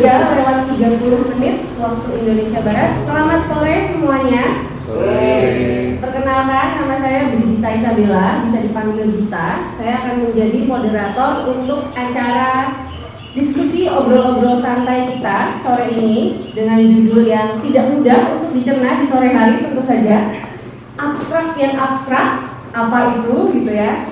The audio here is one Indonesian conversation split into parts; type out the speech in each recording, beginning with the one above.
3 lewat 30 menit waktu Indonesia Barat. Selamat sore semuanya. Sore. Perkenalkan, nama saya Brigita Isabella, bisa dipanggil Gita. Saya akan menjadi moderator untuk acara diskusi obrol-obrol santai kita sore ini dengan judul yang tidak mudah untuk dicerna di sore hari tentu saja. Abstrak yang abstrak, apa itu gitu ya.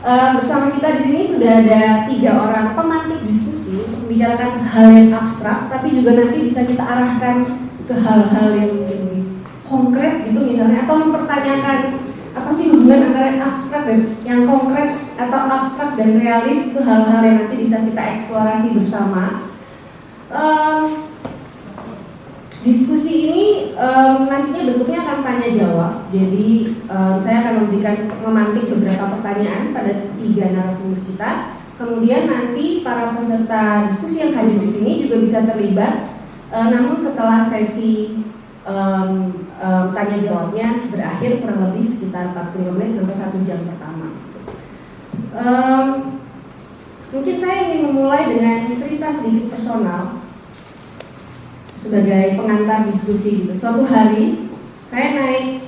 E, bersama kita di sini sudah ada tiga orang pemantik diskusi untuk membicarakan hal yang abstrak, tapi juga nanti bisa kita arahkan ke hal-hal yang lebih konkret gitu misalnya, atau mempertanyakan apa sih hubungan antara yang abstrak dan yang konkret atau abstrak dan realis itu hal-hal yang nanti bisa kita eksplorasi bersama. Um, Diskusi ini um, nantinya bentuknya akan tanya jawab. Jadi um, saya akan memberikan memantik beberapa pertanyaan pada tiga narasumber kita. Kemudian nanti para peserta diskusi yang hadir di sini juga bisa terlibat. Uh, namun setelah sesi um, um, tanya jawabnya berakhir kurang lebih sekitar 45 menit sampai satu jam pertama. Um, mungkin saya ingin memulai dengan cerita sedikit personal sebagai pengantar diskusi gitu. Suatu hari saya naik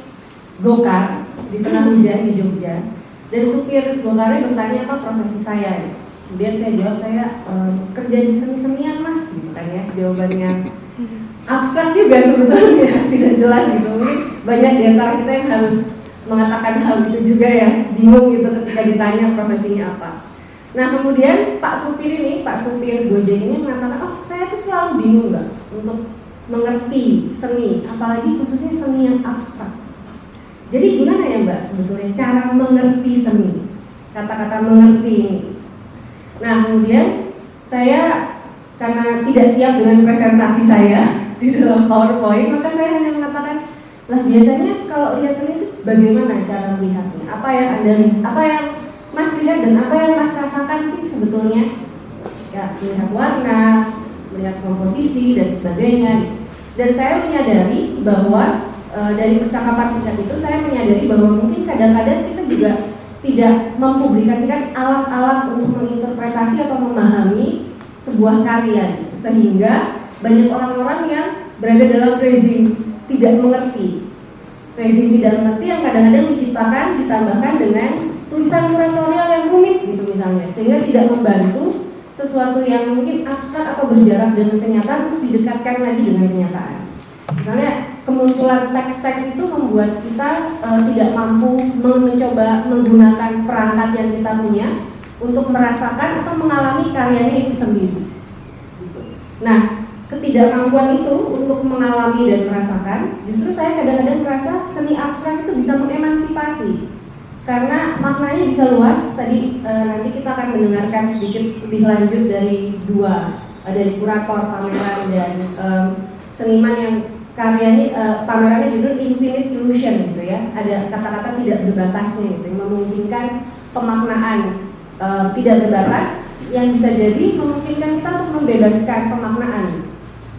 gokar di tengah hujan di Jogja dan supir gokarnya bertanya apa profesi saya. Kemudian saya jawab saya e, kerja di seni-senian mas gitu kan ya jawabannya abstrak juga sebetulnya tidak jelas gitu mungkin banyak di antara kita yang harus mengatakan hal itu juga ya bingung gitu ketika ditanya profesinya apa. Nah kemudian Pak supir ini, Pak supir Gojek ini mengatakan, oh saya tuh selalu bingung mbak untuk mengerti seni, apalagi khususnya seni yang abstrak. Jadi gimana ya mbak sebetulnya cara mengerti seni? Kata-kata mengerti ini. Nah kemudian saya karena tidak siap dengan presentasi saya di dalam PowerPoint, maka saya hanya mengatakan, lah biasanya kalau lihat seni itu bagaimana cara melihatnya? Apa yang anda lihat? Apa yang Mas lihat dan apa yang Mas rasakan sih sebetulnya? Ya, melihat warna, melihat komposisi dan sebagainya. Dan saya menyadari bahwa e, dari percakapan singkat itu saya menyadari bahwa mungkin kadang-kadang kita juga tidak mempublikasikan alat-alat untuk menginterpretasi atau memahami sebuah karya gitu. sehingga banyak orang-orang yang berada dalam rezim tidak mengerti rezim tidak mengerti yang kadang-kadang diciptakan ditambahkan dengan tulisan kuratorial yang rumit gitu misalnya. Sehingga tidak membantu sesuatu yang mungkin abstrak atau berjarak dengan kenyataan untuk didekatkan lagi dengan kenyataan. Misalnya kemunculan teks-teks itu membuat kita e, tidak mampu mencoba menggunakan perangkat yang kita punya untuk merasakan atau mengalami karyanya itu sendiri. Gitu. nah ketidakmampuan itu untuk mengalami dan merasakan justru saya kadang-kadang merasa seni abstrak itu bisa mengemansipasi karena maknanya bisa luas. Tadi e, nanti kita akan mendengarkan sedikit lebih lanjut dari dua e, dari kurator pameran dan e, seniman yang karyanya e, pamerannya judul Infinite Illusion gitu ya. Ada kata-kata tidak berbatasnya gitu, yang memungkinkan pemaknaan e, tidak berbatas yang bisa jadi memungkinkan kita untuk membebaskan pemaknaan.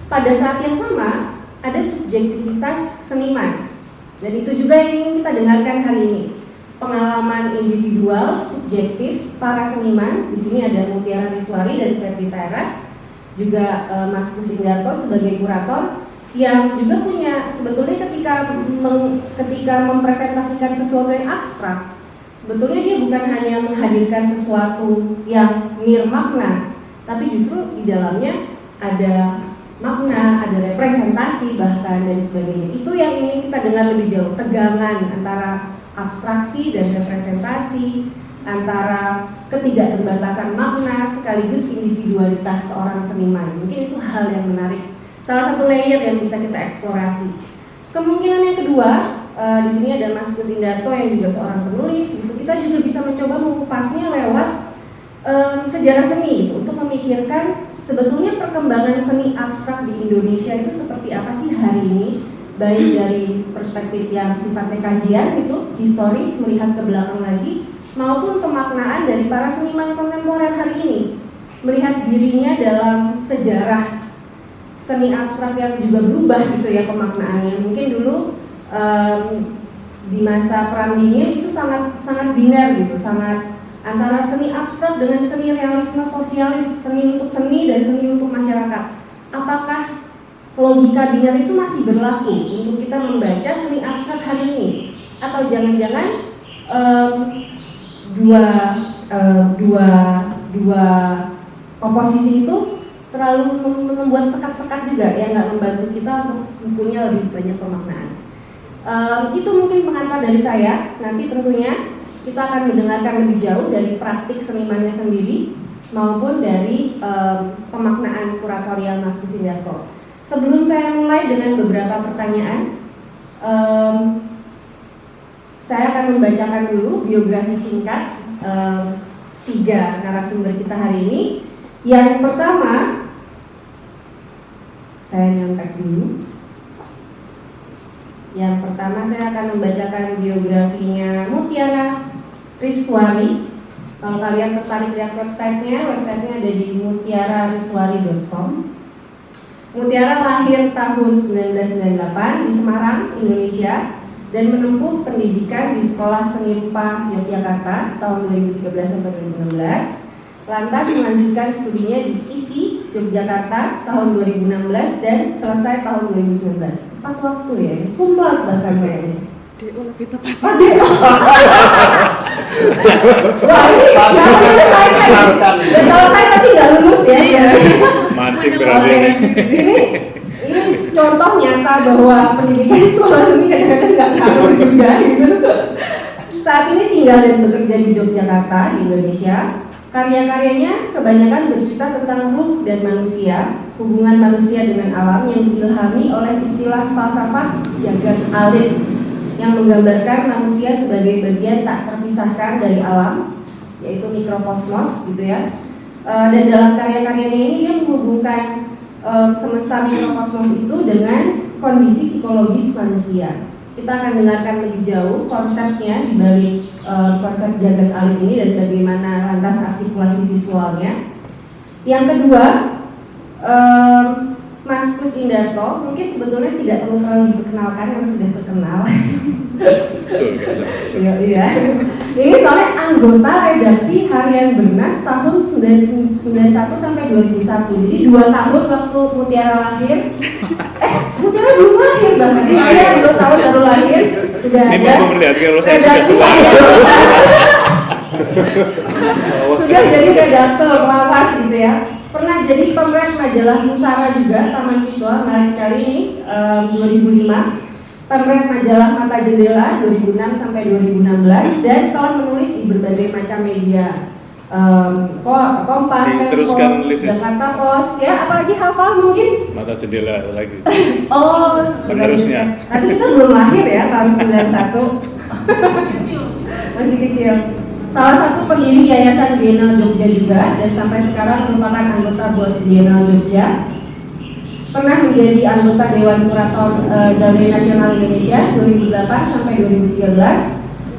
Pada saat yang sama ada subjektivitas seniman dan itu juga yang ingin kita dengarkan hari ini pengalaman individual, subjektif para seniman. Di sini ada Mutiara Riswari dan Freddy Teras, juga e, Mas Kusindarto sebagai kurator yang juga punya sebetulnya ketika meng, ketika mempresentasikan sesuatu yang abstrak, sebetulnya dia bukan hanya menghadirkan sesuatu yang nirmakna, tapi justru di dalamnya ada makna, ada representasi bahkan dan sebagainya. Itu yang ingin kita dengar lebih jauh, tegangan antara abstraksi dan representasi antara ketidakberbatasan makna sekaligus individualitas seorang seniman. Mungkin itu hal yang menarik. Salah satu layer yang bisa kita eksplorasi. Kemungkinan yang kedua, uh, di sini ada Mas Gus Indarto yang juga seorang penulis. Gitu. Kita juga bisa mencoba mengupasnya lewat um, sejarah seni gitu, untuk memikirkan sebetulnya perkembangan seni abstrak di Indonesia itu seperti apa sih hari ini baik dari perspektif yang sifatnya kajian itu historis melihat ke belakang lagi maupun pemaknaan dari para seniman kontemporer hari ini. Melihat dirinya dalam sejarah seni abstrak yang juga berubah gitu ya pemaknaannya. Mungkin dulu um, di masa perang dingin itu sangat sangat binar gitu sangat antara seni abstrak dengan seni realisme sosialis seni untuk seni dan seni untuk masyarakat. Apakah logika biner itu masih berlaku untuk kita membaca seni abstrak hari ini atau jangan-jangan um, dua uh, dua dua komposisi itu terlalu membuat sekat-sekat juga yang nggak membantu kita untuk mempunyai lebih banyak pemaknaan. Um, itu mungkin pengantar dari saya. Nanti tentunya kita akan mendengarkan lebih jauh dari praktik senimannya sendiri maupun dari um, pemaknaan kuratorial Mas Kusindarto. Sebelum saya mulai dengan beberapa pertanyaan, um, saya akan membacakan dulu biografi singkat um, tiga narasumber kita hari ini. Yang pertama, saya nyontek dulu. Yang pertama saya akan membacakan biografinya Mutiara Riswari. Kalau kalian tertarik lihat websitenya, websitenya ada di mutiarariswari.com. Mutiara lahir tahun 1998 di Semarang, Indonesia dan menempuh pendidikan di Sekolah Seni Rupa Yogyakarta tahun 2013 sampai 2016. Lantas melanjutkan studinya di ISI Yogyakarta tahun 2016 dan selesai tahun 2019. Tepat waktu ya, kumlat bahkan kayaknya. DO lebih tepat. Oh, DO. Wah ini nggak selesai selesai tapi nggak lulus ya. Mancing berarti ini. ini ini contoh nyata bahwa pendidikan sekolah ini kadang-kadang nggak ngaruh juga gitu. Saat ini tinggal dan bekerja di Yogyakarta di Indonesia. Karya-karyanya kebanyakan bercerita tentang ruh dan manusia, hubungan manusia dengan alam yang diilhami oleh istilah falsafah jagat alit yang menggambarkan manusia sebagai bagian tak terpisahkan dari alam, yaitu mikrokosmos gitu ya. E, dan dalam karya-karyanya ini dia menghubungkan e, semesta mikrokosmos itu dengan kondisi psikologis manusia. Kita akan dengarkan lebih jauh konsepnya di balik e, konsep jagat alit ini dan bagaimana lantas artikulasi visualnya. Yang kedua, e, Mas Kus Indarto mungkin sebetulnya tidak perlu terlalu diperkenalkan karena sudah terkenal. Betul. Iya, iya. Ini soalnya anggota redaksi harian Bernas tahun 91 sampai 2001. Jadi dua tahun waktu Mutiara lahir. Eh, Mutiara belum lahir bahkan. Iya, dua tahun baru lahir. Sudah Ini ada. mau memperlihatkan kalau saya sudah tua. sudah jadi redaktor lawas gitu ya pernah jadi pemeran majalah Musara juga Taman Siswa. Menarik sekali ini em, 2005 pemeran majalah Mata Jendela 2006 sampai 2016 dan telah menulis di berbagai macam media. Ko- Kompas, Tempo. Jakarta Post. Ya apalagi hafal mungkin. Mata jendela lagi. Oh, Penerusnya. Tapi kita belum lahir ya tahun 91 Masih kecil Salah satu pendiri Yayasan Bienal Jogja juga Dan sampai sekarang merupakan anggota Board Bienal Jogja. Pernah menjadi anggota Dewan Kurator eh, Galeri Nasional Indonesia 2008 sampai 2013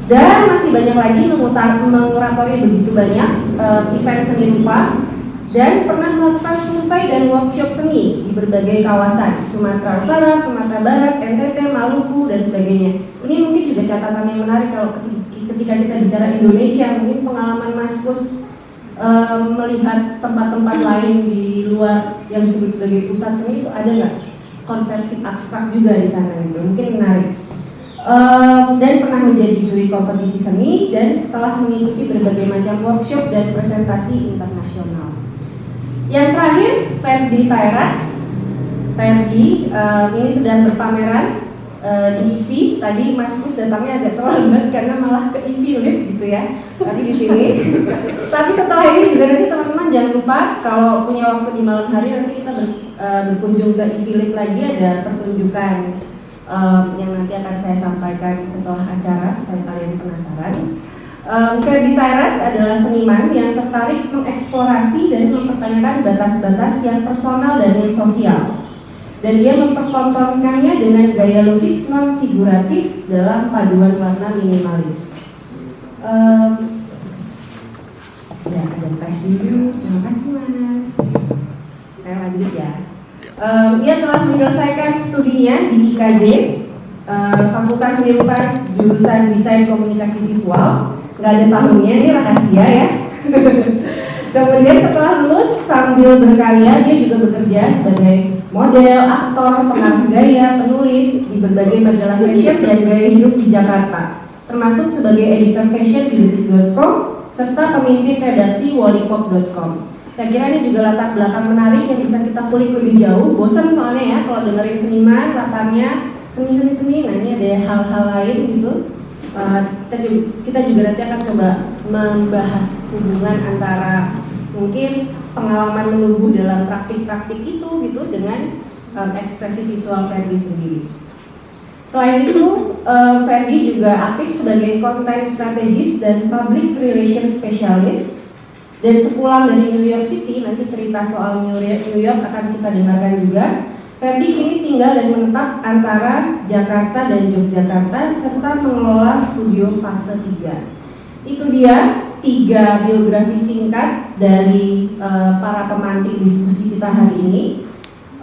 dan masih banyak lagi mengutar, menguratori begitu banyak eh, event seni rupa. Dan pernah melakukan survei dan workshop seni di berbagai kawasan Sumatera Utara, Sumatera Barat, NTT, Maluku dan sebagainya. Ini mungkin juga catatan yang menarik kalau ketika kita bicara Indonesia, mungkin pengalaman Mas Kus eh, melihat tempat-tempat lain di luar yang disebut sebagai pusat seni itu ada nggak konsepsi abstrak juga di sana gitu? Mungkin menarik. Em, dan pernah menjadi juri kompetisi seni dan telah mengikuti berbagai macam workshop dan presentasi internasional. Yang terakhir, Ferdi Tairas. Ferdi em, ini sedang berpameran eh, di IFI. Tadi Mas Kus datangnya agak terlambat karena malah ke IFI Lip gitu ya. Tadi di sini. Tapi setelah ini juga nanti teman-teman jangan lupa kalau punya waktu di malam hari nanti kita ber- eh, berkunjung ke IFI Lip lagi ada pertunjukan um, yang nanti akan saya sampaikan setelah acara supaya kalian penasaran. Um, Ferdi Tairas adalah seniman yang tertarik mengeksplorasi dan mempertanyakan batas-batas yang personal dan yang sosial. Dan dia mempertontonkannya dengan gaya lukis non figuratif dalam paduan warna minimalis. Um, ya, ada teh dulu. Terima kasih Mas. Saya lanjut ya. Um, ia telah menyelesaikan studinya di IKJ, uh, Fakultas Seni Rupa jurusan Desain Komunikasi Visual. Nggak ada tahunnya, ini rahasia ya. Kemudian setelah lulus sambil berkarya dia juga bekerja sebagai model, aktor, pengarah gaya, penulis di berbagai majalah fashion dan gaya hidup di Jakarta, termasuk sebagai editor fashion di detik.com serta pemimpin redaksi wallipop.com. Saya kira ini juga latar belakang menarik yang bisa kita kulik lebih jauh. Bosan soalnya ya kalau dengerin seniman latarnya seni-seni seni. Nah ini ada hal-hal lain gitu. Uh, kita, juga, kita juga nanti akan coba membahas hubungan antara mungkin pengalaman menubuh dalam praktik-praktik itu gitu dengan um, ekspresi visual Ferdi sendiri. Selain itu, um, Ferdi juga aktif sebagai content strategist dan public relations specialist. Dan sepulang dari New York City, nanti cerita soal New York, New York akan kita dengarkan juga. Ferdi kini tinggal dan menetap antara Jakarta dan Yogyakarta serta mengelola studio fase 3. Itu dia tiga biografi singkat dari uh, para pemantik diskusi kita hari ini.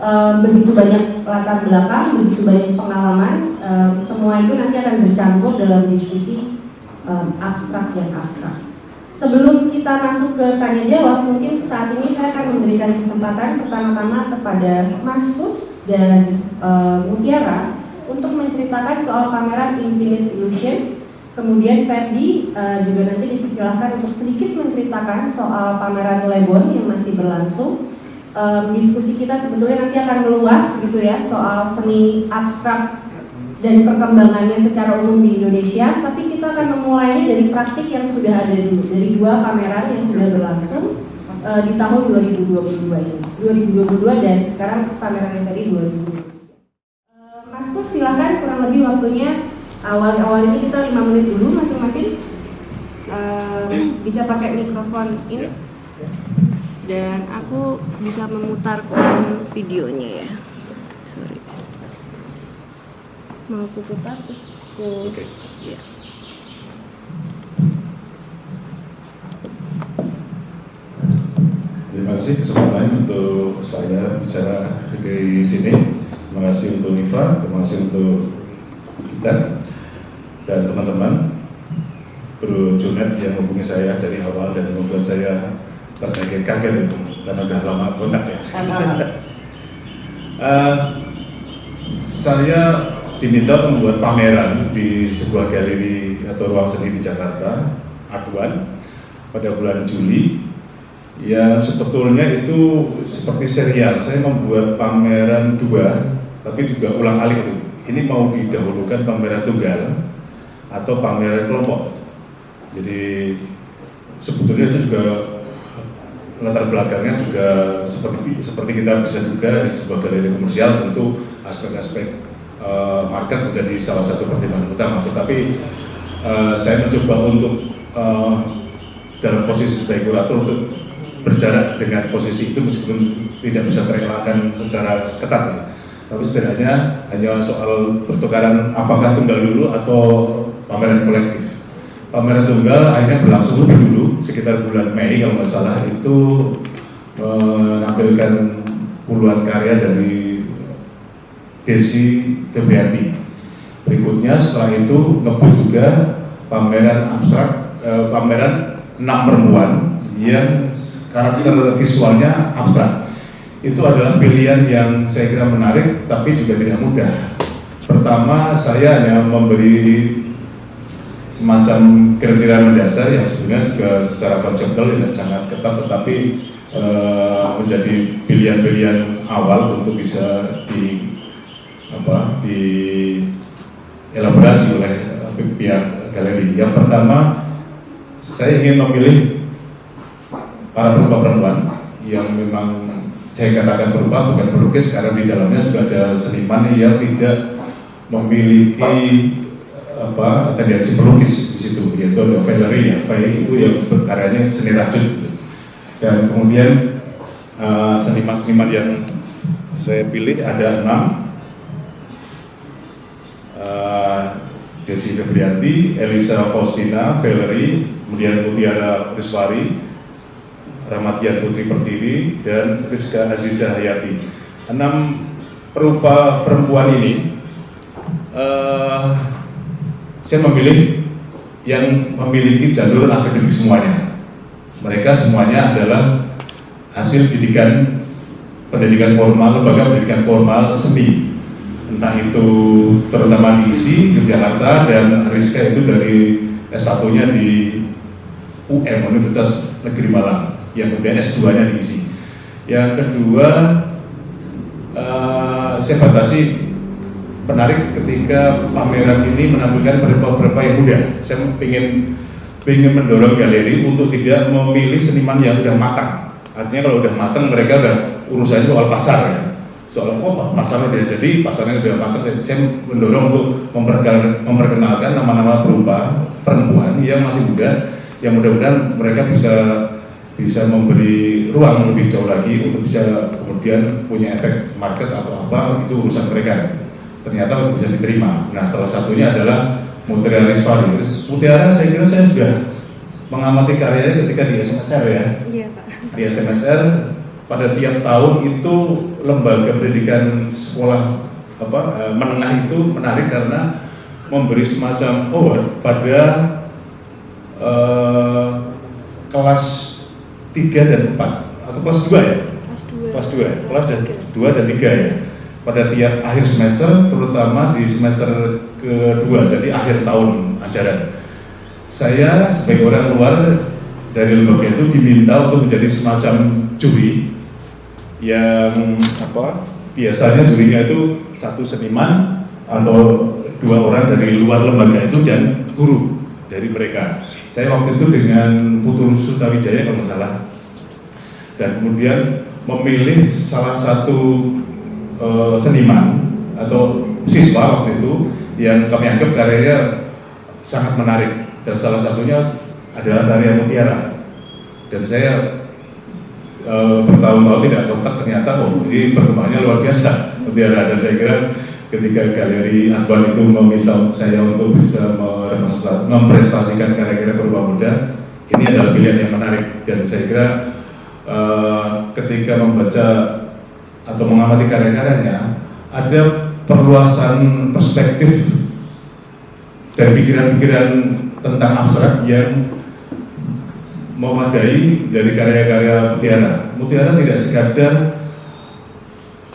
Uh, begitu banyak latar belakang, begitu banyak pengalaman, uh, semua itu nanti akan bercampur dalam diskusi um, abstrak yang abstrak. Sebelum kita masuk ke tanya jawab, mungkin saat ini saya akan memberikan kesempatan pertama-tama kepada Mas Fus dan uh, Mutiara untuk menceritakan soal pameran Infinite Illusion Kemudian Ferdi uh, juga nanti dipersilahkan untuk sedikit menceritakan soal pameran Lebon yang masih berlangsung. Um, diskusi kita sebetulnya nanti akan meluas gitu ya soal seni abstrak dan perkembangannya secara umum di Indonesia, tapi kita akan memulainya dari praktik yang sudah ada dulu, dari dua pameran yang sudah berlangsung uh, di tahun 2022 ini, 2022 dan sekarang pameran yang tadi 2022. Uh, Mas Kus silahkan kurang lebih waktunya awal-awal ini kita lima menit dulu masing-masing. Uh, bisa pakai mikrofon ini. Dan aku bisa memutarkan videonya ya. Sorry. Mau aku putar? Terus aku Oke. ya. Terima kasih kesempatan untuk saya bicara di sini. Terima kasih untuk Iva, terima kasih untuk kita dan teman-teman Bro Junet yang hubungi saya dari awal dan membuat saya terkaget-kaget itu karena udah lama kontak ya. Eh, saya diminta membuat pameran di sebuah galeri atau ruang seni di Jakarta, Aduan, pada bulan Juli. Ya sebetulnya itu seperti serial. Saya membuat pameran dua, tapi juga ulang alik itu. Ini mau didahulukan pameran tunggal atau pameran kelompok. Jadi sebetulnya itu juga latar belakangnya juga seperti seperti kita bisa duga sebuah galeri komersial tentu aspek-aspek uh, market menjadi salah satu pertimbangan utama. Tetapi uh, saya mencoba untuk uh, dalam posisi sebagai kurator untuk berjarak dengan posisi itu meskipun tidak bisa terelakkan secara ketat ya. Tapi setidaknya hanya soal pertukaran apakah tunggal dulu atau pameran kolektif. Pameran tunggal akhirnya berlangsung lebih dulu sekitar bulan Mei kalau nggak salah itu menampilkan puluhan karya dari Desi Febrianti. Berikutnya setelah itu ngebut juga pameran abstrak, eh, pameran enam perempuan yang karakter visualnya abstrak. Itu adalah pilihan yang saya kira menarik, tapi juga tidak mudah. Pertama, saya hanya memberi semacam kriteria mendasar yang sebenarnya juga secara konseptual tidak sangat ketat, tetapi eh, menjadi pilihan-pilihan awal untuk bisa di apa di elaborasi oleh pihak galeri. Yang pertama, saya ingin memilih para perempuan perempuan yang memang saya katakan berupa bukan pelukis karena di dalamnya juga ada seniman yang tidak memiliki apa tendensi pelukis di situ yaitu ada Valerie ya. Valerie itu yang berkaryanya seni rajut dan kemudian seniman-seniman uh, yang saya pilih ada enam. Uh, Desi Febrianti, Elisa Faustina, Valerie, kemudian Mutiara Riswari, Ramatian Putri Pertiwi, dan Rizka Aziza Hayati. Enam perupa perempuan ini, uh, saya memilih yang memiliki jalur akademik semuanya. Mereka semuanya adalah hasil didikan pendidikan formal, lembaga pendidikan formal seni. Entah itu terutama di ISI, Yogyakarta, dan Rizka itu dari S1-nya di UM, Universitas Negeri Malang, yang kemudian S2-nya di ISI. Yang kedua, eh, saya batasi menarik ketika pameran ini menampilkan beberapa yang muda. Saya ingin ingin mendorong galeri untuk tidak memilih seniman yang sudah matang. Artinya kalau udah matang mereka udah urusannya soal pasar ya. Soal oh pasar udah jadi, pasarnya udah matang. Saya mendorong untuk memperkenalkan nama-nama berupa perempuan yang masih muda, yang mudah-mudahan mereka bisa bisa memberi ruang lebih jauh lagi untuk bisa kemudian punya efek market atau apa itu urusan mereka ternyata bisa diterima. Nah, salah satunya adalah Mutiara Rizwari. Mutiara saya kira saya sudah mengamati karyanya ketika di SMSR ya. Iya, Pak. Di SMSR pada tiap tahun itu lembaga pendidikan sekolah apa eh, menengah itu menarik karena memberi semacam award pada eh, kelas 3 dan 4 atau kelas 2 ya? Kelas 2. Kelas 2 ya? Kelas 2 dan 3 ya? Pada tiap akhir semester, terutama di semester kedua, jadi akhir tahun ajaran. Saya sebagai orang luar dari lembaga itu diminta untuk menjadi semacam juri yang apa biasanya jurinya itu satu seniman atau dua orang dari luar lembaga itu dan guru dari mereka. Saya waktu itu dengan Putu Sutawijaya kalau nggak salah dan kemudian memilih salah satu uh, seniman atau siswa waktu itu yang kami anggap karyanya sangat menarik. Dan salah satunya adalah karya Mutiara. Dan saya uh, bertahun-tahun tidak kontak ternyata oh ini perkembangannya luar biasa Mutiara. Dan saya kira ketika galeri Advan itu meminta saya untuk bisa memprestasikan karya-karya berupa muda ini adalah pilihan yang menarik. Dan saya kira uh, ketika membaca atau mengamati karya-karyanya ada perluasan perspektif dan pikiran-pikiran tentang abstrak yang memadai dari karya-karya Mutiara. Mutiara tidak sekadar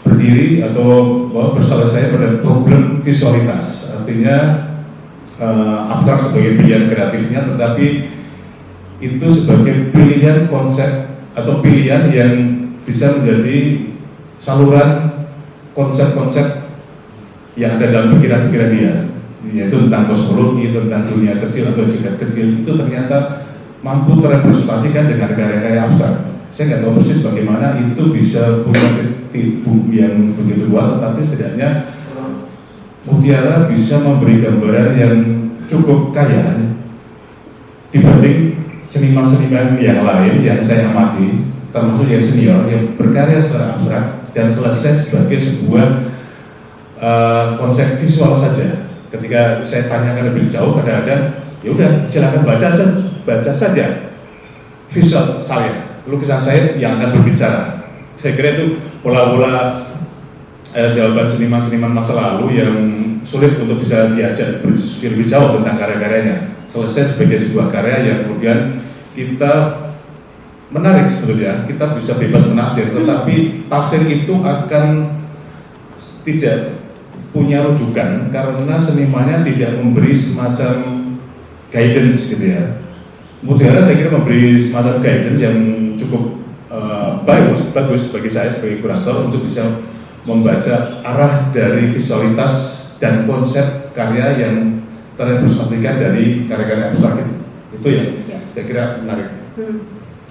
berdiri atau berselesai pada problem visualitas, artinya uh, abstrak sebagai pilihan kreatifnya, tetapi itu sebagai pilihan konsep atau pilihan yang bisa menjadi saluran konsep-konsep yang ada dalam pikiran-pikiran dia. Yaitu tentang kosmologi, tentang dunia kecil atau jagat kecil itu ternyata mampu terrepresentasikan dengan karya-karya abstrak. Saya nggak tahu persis bagaimana itu bisa punya tipu yang begitu kuat tetapi setidaknya Mutiara bisa memberi gambaran yang cukup kaya dibanding seniman-seniman yang lain yang saya amati termasuk yang senior yang berkarya secara abstrak dan selesai sebagai sebuah uh, konsep visual saja. Ketika saya tanyakan lebih jauh, kadang-kadang ya udah silakan baca baca saja visual saya, lukisan saya yang akan berbicara. Saya kira itu pola-pola eh, jawaban seniman-seniman masa lalu yang sulit untuk bisa diajak jauh tentang karya-karyanya. Selesai sebagai sebuah karya yang kemudian kita menarik sebetulnya kita bisa bebas menafsir tetapi tafsir itu akan tidak punya rujukan karena senimannya tidak memberi semacam guidance gitu ya Mutiara saya kira memberi semacam guidance yang cukup uh, bagus bagus bagi saya sebagai kurator untuk bisa membaca arah dari visualitas dan konsep karya yang terrepresentasikan dari karya-karya abstrak itu itu yang ya. saya kira menarik. Hmm.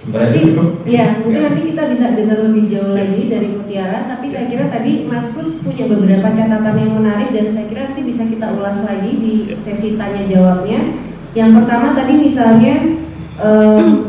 Nanti, ya, mungkin ya. nanti kita bisa dengar lebih jauh lagi dari Mutiara, tapi saya kira tadi Mas Kus punya beberapa catatan yang menarik dan saya kira nanti bisa kita ulas lagi di ya. sesi tanya jawabnya. Yang pertama tadi misalnya um,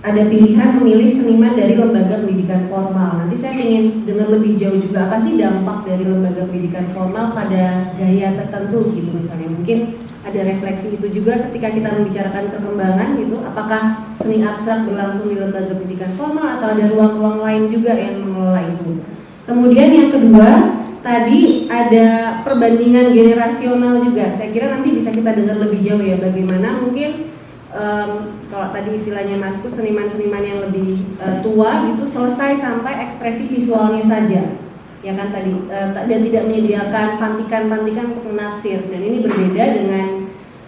ada pilihan memilih seniman dari lembaga pendidikan formal. Nanti saya ingin dengar lebih jauh juga apa sih dampak dari lembaga pendidikan formal pada gaya tertentu gitu misalnya. Mungkin ada refleksi itu juga ketika kita membicarakan perkembangan gitu. Apakah seni abstrak berlangsung di lembaga pendidikan formal atau ada ruang-ruang lain juga yang mengelola itu? Kemudian yang kedua tadi ada perbandingan generasional juga. Saya kira nanti bisa kita dengar lebih jauh ya bagaimana mungkin em, kalau tadi istilahnya Masku seniman-seniman yang lebih eh, tua gitu selesai sampai ekspresi visualnya saja. Ya kan tadi ta- dan tidak menyediakan pantikan-pantikan untuk menafsir. Dan ini berbeda dengan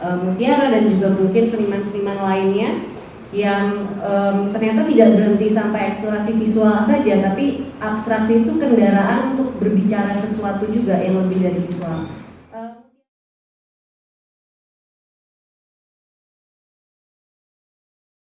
eh, Mutiara dan juga mungkin seniman-seniman lainnya yang em, ternyata tidak berhenti sampai eksplorasi visual saja tapi abstraksi itu kendaraan untuk berbicara sesuatu juga yang lebih dari visual